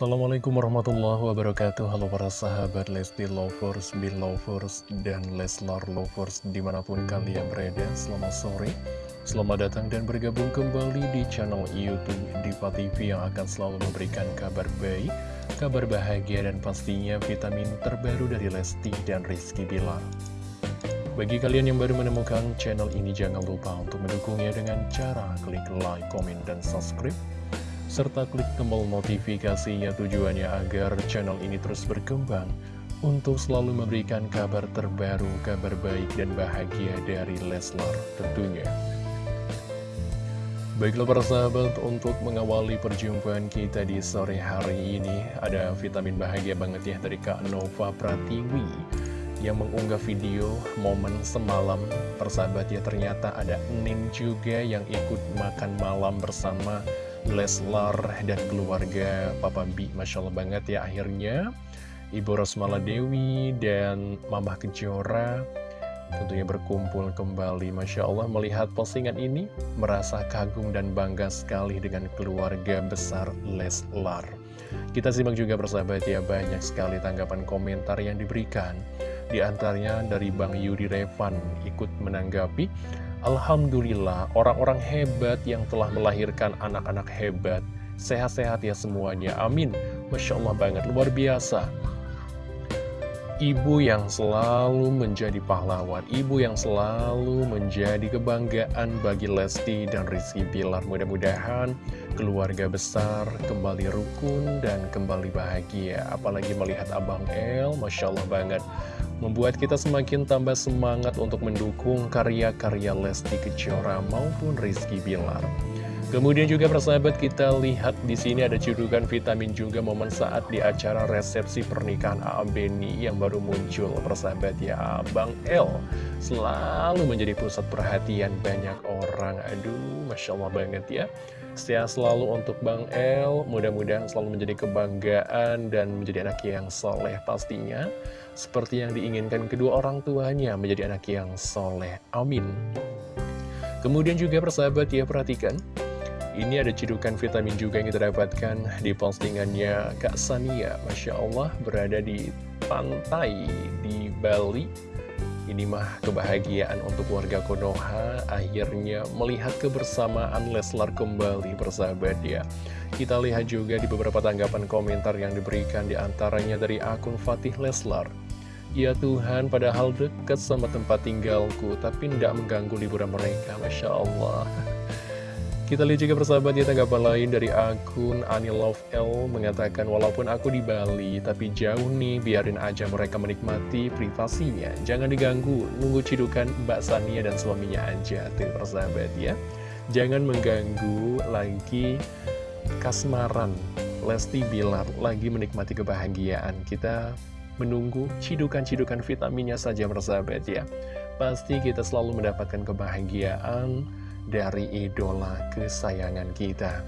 Assalamualaikum warahmatullahi wabarakatuh. Halo para sahabat Lesti Lovers, Belovers, dan Leslar Lovers di mana pun kalian berada. Selamat sore, selamat datang dan bergabung kembali di channel Youtube Diva TV yang akan selalu memberikan kabar baik Kabar bahagia dan pastinya vitamin terbaru dari Lesti dan Rizky Bilar. Bagi kalian yang baru menemukan channel ini, jangan lupa untuk mendukungnya dengan cara klik like, komen, dan subscribe serta klik tombol notifikasinya tujuannya agar channel ini terus berkembang untuk selalu memberikan kabar terbaru, kabar baik dan bahagia dari Leslar tentunya. Baiklah para sahabat, untuk mengawali perjumpaan kita di sore hari ini, ada vitamin bahagia banget ya dari Kak Nova Pratiwi yang mengunggah video momen semalam persahabat ya ternyata ada Nin juga yang ikut makan malam bersama Leslar dan keluarga Papa B Masya Allah banget ya akhirnya. Ibu Rosmala Dewi dan Mama Kejora tentunya berkumpul kembali. Masya Allah melihat postingan ini merasa kagum dan bangga sekali dengan keluarga besar Leslar kita simak juga persahabat ya banyak sekali tanggapan komentar yang diberikan. Di antaranya dari Bang Yudi Revan ikut menanggapi Alhamdulillah, orang-orang hebat yang telah melahirkan anak-anak hebat. Sehat-sehat ya semuanya, amin. Masya Allah banget, luar biasa. Ibu yang selalu menjadi pahlawan, ibu yang selalu menjadi kebanggaan bagi Lesti dan Rizky Bilar. Mudah-mudahan keluarga besar kembali rukun dan kembali bahagia. Apalagi melihat Abang El, Masya Allah banget membuat kita semakin tambah semangat untuk mendukung karya-karya Lesti Kejora maupun Rizky Bilar. Kemudian juga persahabat kita lihat di sini ada cedukan vitamin juga momen saat di acara resepsi pernikahan A.A. Beni yang baru muncul persahabat ya Bang L selalu menjadi pusat perhatian banyak orang. Aduh Masya Allah banget ya. Sehat selalu untuk Bang L mudah-mudahan selalu menjadi kebanggaan dan menjadi anak yang soleh pastinya. Seperti yang diinginkan kedua orang tuanya menjadi anak yang soleh. Amin. Kemudian juga persahabat ya perhatikan ini ada cidukan vitamin juga yang kita dapatkan di postingannya Kak Sania. Masya Allah berada di pantai di Bali. Ini mah kebahagiaan untuk warga Konoha Akhirnya melihat kebersamaan Leslar kembali bersahabat ya. Kita lihat juga di beberapa tanggapan komentar yang diberikan di antaranya dari akun Fatih Leslar. Ya Tuhan, padahal dekat sama tempat tinggalku, tapi tidak mengganggu liburan mereka, Masya Allah. Kita lihat juga persahabat ya tanggapan lain dari akun L mengatakan walaupun aku di Bali tapi jauh nih biarin aja mereka menikmati privasinya. Jangan diganggu, nunggu cidukan Mbak Sania dan suaminya aja tuh persahabat ya. Jangan mengganggu lagi kasmaran Lesti Bilar lagi menikmati kebahagiaan. Kita menunggu cidukan-cidukan vitaminnya saja persahabat ya. Pasti kita selalu mendapatkan kebahagiaan dari idola kesayangan kita.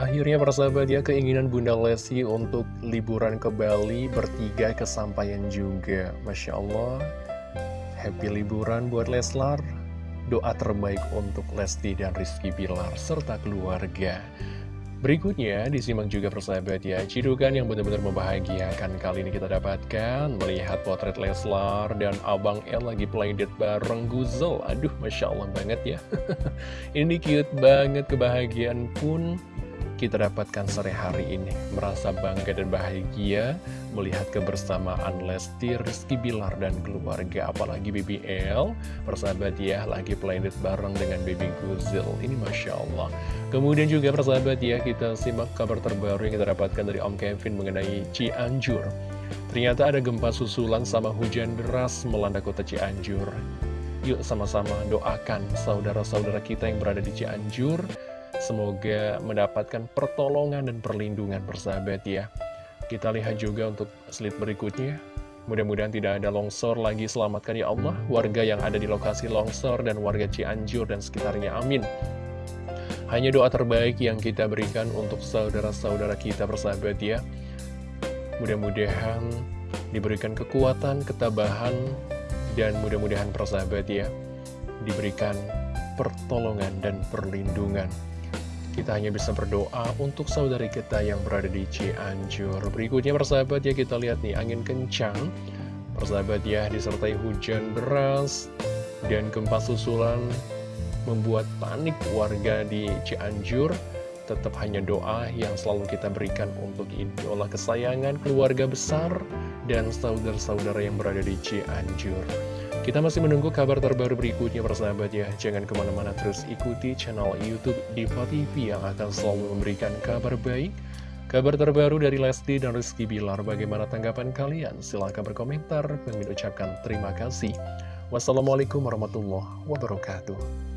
Akhirnya persahabat ya keinginan Bunda Lesti untuk liburan ke Bali bertiga kesampaian juga. Masya Allah, happy liburan buat Leslar. Doa terbaik untuk Lesti dan Rizky Bilar serta keluarga. Berikutnya, disimak juga persahabat ya, cidukan yang benar-benar membahagiakan kali ini kita dapatkan, melihat potret Leslar dan Abang El lagi playdate bareng Guzel. Aduh, Masya Allah banget ya. ini cute banget, kebahagiaan pun kita dapatkan sore hari ini. Merasa bangga dan bahagia melihat kebersamaan Lesti, Rizky Bilar, dan keluarga. Apalagi BBL, persahabat ya, lagi playdate bareng dengan Baby Guzil. Ini Masya Allah. Kemudian juga persahabat ya, kita simak kabar terbaru yang kita dapatkan dari Om Kevin mengenai Cianjur. Ternyata ada gempa susulan sama hujan deras melanda kota Cianjur. Yuk sama-sama doakan saudara-saudara kita yang berada di Cianjur Semoga mendapatkan pertolongan dan perlindungan bersahabat ya. Kita lihat juga untuk slide berikutnya. Mudah-mudahan tidak ada longsor lagi. Selamatkan ya Allah Warga yang ada di lokasi longsor dan warga Cianjur dan sekitarnya. Amin. Hanya doa terbaik yang kita berikan untuk saudara-saudara kita bersahabat ya. Mudah-mudahan diberikan kekuatan, ketabahan Dan mudah-mudahan persahabat ya Diberikan pertolongan dan perlindungan kita hanya bisa berdoa untuk saudari kita yang berada di Cianjur. Berikutnya persahabat ya kita lihat nih angin kencang. Persahabat ya disertai hujan deras dan gempa susulan membuat panik warga di Cianjur tetap hanya doa yang selalu kita berikan untuk idola kesayangan keluarga besar dan saudara-saudara yang berada di Cianjur. Kita masih menunggu kabar terbaru berikutnya persahabat ya. Jangan ke mana-mana terus ikuti channel Youtube Diva TV yang akan selalu memberikan kabar baik, kabar terbaru dari Lesti dan Rizky Bilar. Bagaimana tanggapan kalian? Silahkan berkomentar. Kami ucapkan terima kasih. Wassalamualaikum warahmatullahi wabarakatuh.